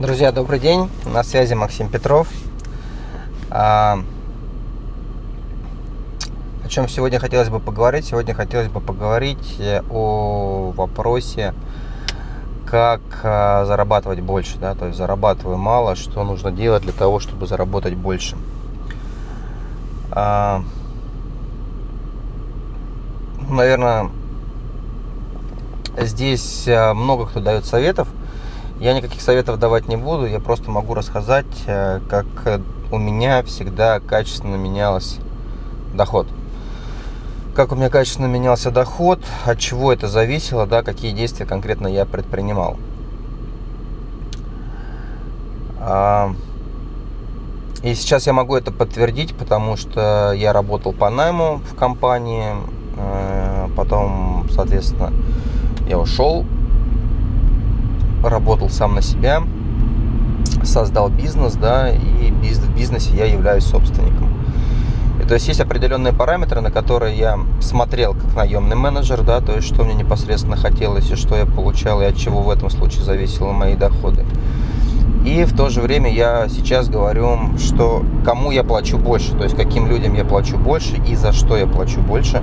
Друзья, добрый день. На связи Максим Петров. А, о чем сегодня хотелось бы поговорить? Сегодня хотелось бы поговорить о вопросе, как а, зарабатывать больше. Да? То есть зарабатываю мало, что нужно делать для того, чтобы заработать больше. А, наверное, здесь много кто дает советов – я никаких советов давать не буду, я просто могу рассказать, э, как у меня всегда качественно менялся доход. Как у меня качественно менялся доход, от чего это зависело, да, какие действия конкретно я предпринимал. А, и сейчас я могу это подтвердить, потому что я работал по найму в компании, э, потом, соответственно, я ушел работал сам на себя, создал бизнес, да, и в бизнесе я являюсь собственником. И, то есть есть определенные параметры, на которые я смотрел как наемный менеджер, да, то есть что мне непосредственно хотелось и что я получал, и от чего в этом случае зависели мои доходы. И в то же время я сейчас говорю, что кому я плачу больше, то есть каким людям я плачу больше и за что я плачу больше.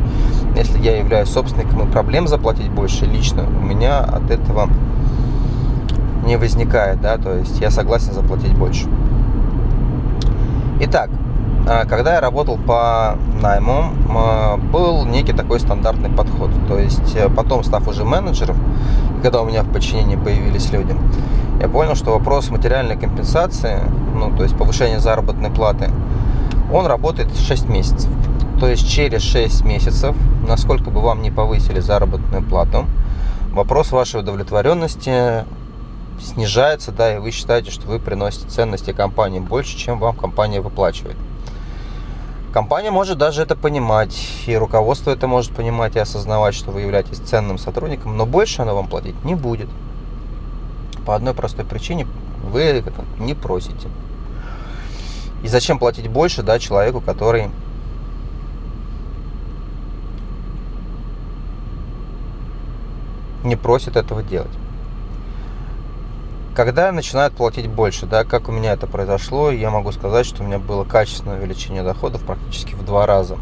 Если я являюсь собственником и проблем заплатить больше лично, у меня от этого не возникает, да, то есть я согласен заплатить больше. Итак, а, когда я работал по найму, был некий такой стандартный подход. То есть э, потом, став уже менеджером, когда у меня в подчинении появились люди, я понял, что вопрос материальной компенсации, ну, то есть повышения заработной платы, он работает 6 месяцев. То есть через 6 месяцев, насколько бы вам не повысили заработную плату, вопрос вашей удовлетворенности снижается, да, и вы считаете, что вы приносите ценности компании больше, чем вам компания выплачивает. Компания может даже это понимать, и руководство это может понимать и осознавать, что вы являетесь ценным сотрудником, но больше она вам платить не будет. По одной простой причине вы это не просите. И зачем платить больше да, человеку, который не просит этого делать? Когда начинают платить больше, да, как у меня это произошло, я могу сказать, что у меня было качественное увеличение доходов практически в два раза.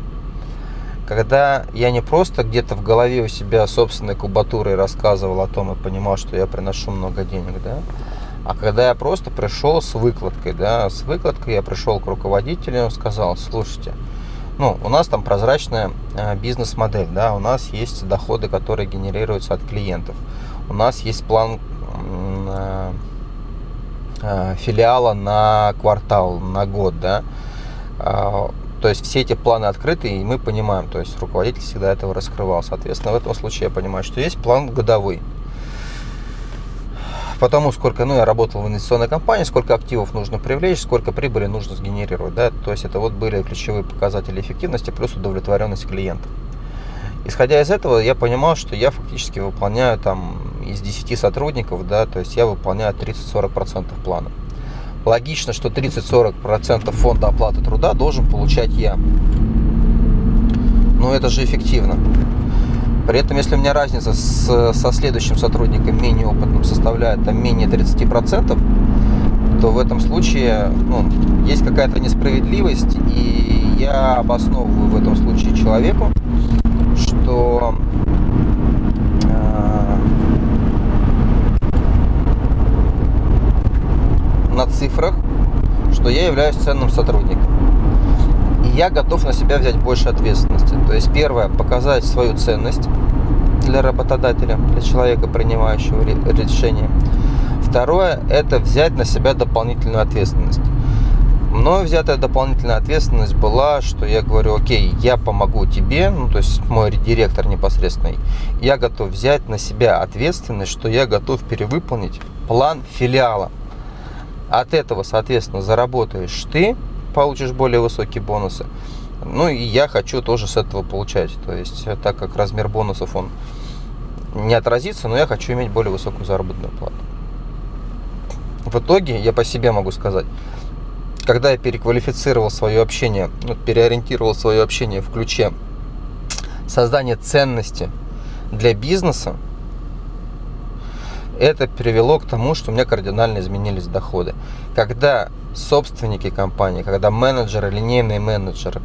Когда я не просто где-то в голове у себя собственной кубатурой рассказывал о том и понимал, что я приношу много денег, да, а когда я просто пришел с выкладкой, да, с выкладкой я пришел к руководителю и сказал, слушайте, ну, у нас там прозрачная э, бизнес-модель, да, у нас есть доходы, которые генерируются от клиентов, у нас есть план Э, э, филиала на квартал, на год, да. То есть все эти планы открыты, и мы понимаем, то есть руководитель всегда этого раскрывал. Соответственно, в этом случае я понимаю, что есть план годовой. Потому сколько, ну, я работал в инвестиционной компании, сколько активов нужно привлечь, сколько прибыли нужно сгенерировать, да, то есть это вот были ключевые показатели эффективности плюс удовлетворенность клиентов. Исходя из этого, я понимал, что я фактически выполняю там из 10 сотрудников, да, то есть я выполняю 30-40% плана. Логично, что 30-40% фонда оплаты труда должен получать я. Но это же эффективно. При этом, если у меня разница с, со следующим сотрудником менее опытным составляет там, менее 30%, то в этом случае ну, есть какая-то несправедливость, и я обосновываю в этом случае человеку, что на цифрах, что я являюсь ценным сотрудником. И я готов на себя взять больше ответственности. То есть первое, показать свою ценность для работодателя, для человека, принимающего решение. Второе, это взять на себя дополнительную ответственность. Мною взятая дополнительная ответственность была, что я говорю, окей, я помогу тебе, ну то есть мой директор непосредственный, я готов взять на себя ответственность, что я готов перевыполнить план филиала. От этого, соответственно, заработаешь ты, получишь более высокие бонусы. Ну и я хочу тоже с этого получать. То есть, э, так как размер бонусов он не отразится, но я хочу иметь более высокую заработную плату. В итоге, я по себе могу сказать, когда я переквалифицировал свое общение, переориентировал свое общение в ключе создания ценности для бизнеса, это привело к тому, что у меня кардинально изменились доходы. Когда собственники компании, когда менеджеры, линейные менеджеры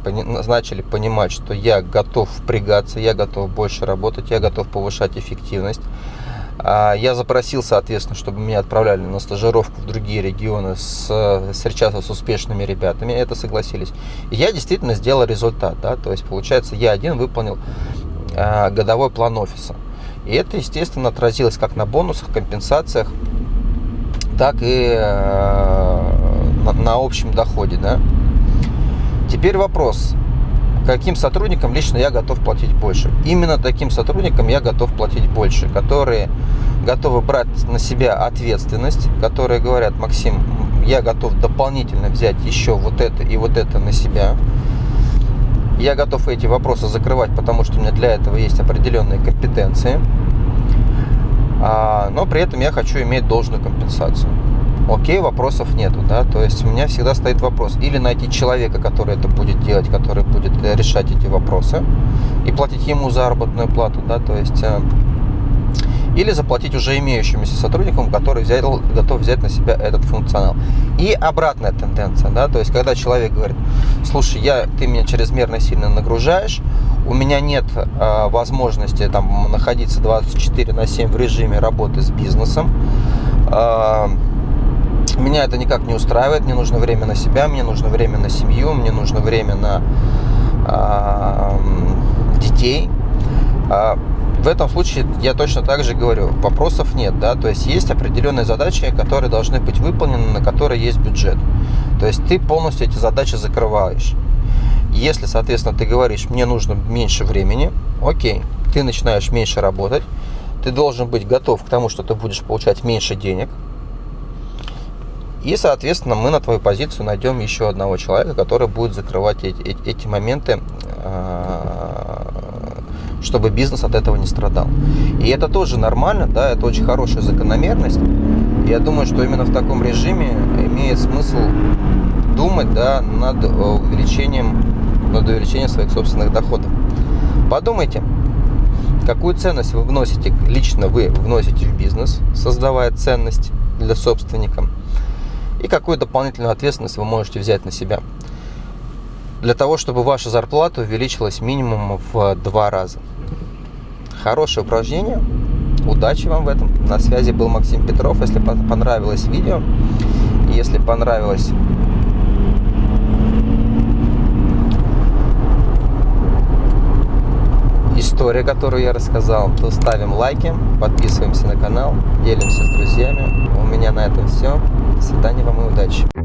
начали понимать, что я готов впрягаться, я готов больше работать, я готов повышать эффективность, а, я запросил, соответственно, чтобы меня отправляли на стажировку в другие регионы, с, встречаться с успешными ребятами, это согласились. И я действительно сделал результат, да, то есть, получается, я один выполнил а, годовой план офиса. И это, естественно, отразилось как на бонусах, компенсациях, так и э, на, на общем доходе. Да? Теперь вопрос, каким сотрудникам лично я готов платить больше? Именно таким сотрудникам я готов платить больше, которые готовы брать на себя ответственность, которые говорят, Максим, я готов дополнительно взять еще вот это и вот это на себя. Я готов эти вопросы закрывать, потому что у меня для этого есть определенные компетенции. А, но при этом я хочу иметь должную компенсацию. Окей, вопросов нету, да, то есть у меня всегда стоит вопрос, или найти человека, который это будет делать, который будет э, решать эти вопросы, и платить ему заработную плату, да, то есть э, или заплатить уже имеющимся сотрудникам, который взял, готов взять на себя этот функционал. И обратная тенденция, да, то есть когда человек говорит, слушай, я, ты меня чрезмерно сильно нагружаешь, у меня нет э, возможности там находиться 24 на 7 в режиме работы с бизнесом, э, меня это никак не устраивает, мне нужно время на себя, мне нужно время на семью, мне нужно время на э, детей. В этом случае я точно так же говорю, вопросов нет, да, то есть есть определенные задачи, которые должны быть выполнены, на которые есть бюджет. То есть ты полностью эти задачи закрываешь. Если, соответственно, ты говоришь, мне нужно меньше времени, окей, ты начинаешь меньше работать, ты должен быть готов к тому, что ты будешь получать меньше денег, и, соответственно, мы на твою позицию найдем еще одного человека, который будет закрывать эти, эти моменты а, чтобы бизнес от этого не страдал. И это тоже нормально, да, это очень хорошая закономерность. Я думаю, что именно в таком режиме имеет смысл думать да, над э, увеличением, над увеличением своих собственных доходов. Подумайте, какую ценность вы вносите, лично вы вносите в бизнес, создавая ценность для собственника, и какую дополнительную ответственность вы можете взять на себя для того, чтобы ваша зарплата увеличилась минимум в два раза. Хорошее упражнение. Удачи вам в этом. На связи был Максим Петров. Если понравилось видео, если понравилось история, которую я рассказал, то ставим лайки, подписываемся на канал, делимся с друзьями. У меня на этом все. До свидания вам и удачи.